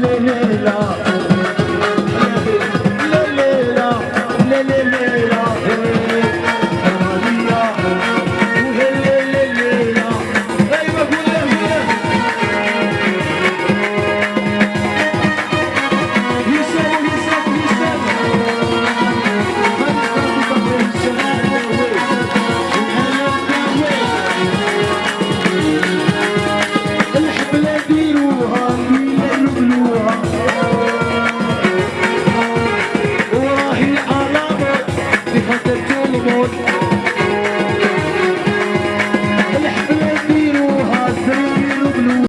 मेला